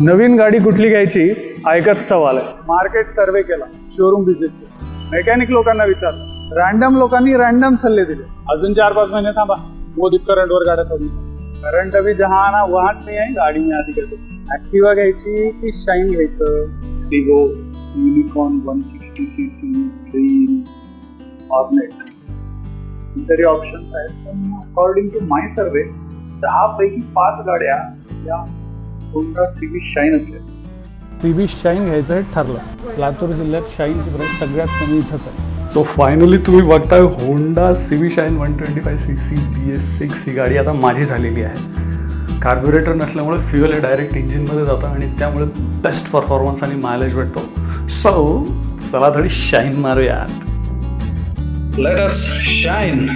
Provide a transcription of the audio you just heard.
नवीन गाडी कुठली घ्यायची? ऐकत सवाल आहे. मार्केट सर्वे केला. शोरूम व्हिजिट केला. मेकॅनिक लोकांना विचारलं. रॅन्डम लोकांनी रॅन्डम सल्ले दिले. अजून चार पाच महिने थांबा. मोदी करंटवर गाड्या करून करंट अभी जहा आना वहाच नाही आहे गाडी मी आधी घेतो. ऍक्टिवा घ्यायची की शाईन घ्यायचं? डिगो Unicorn one sixty C C Dream Hornet तरी ऑप्शन्स आहेत. पण अकॉर्डिंग टू माय सर्वे दहा पैकी पाच गाड्या या होंडा सिव्ही शाईनच आहे? सिव्ही शाईन घ्यायचं ठरलं लातूर जिल्ह्यात शाईनची प्राईस सगळ्यात कमी इथंच आहे. सो फायनली तुम्ही बघताय Honda CB Shine one twenty five C C B S six ही गाडी आता माझी झालेली आहे. कार्ब्युरेटर नसल्यामुळे फ्युअल हे डायरेक्ट इंजिनमध्ये जातं आणि त्यामुळे बेस्ट परफॉर्मन्स आणि मायलेज भेटतो. सो चला थोडी शाईन मारूयात. Let us shine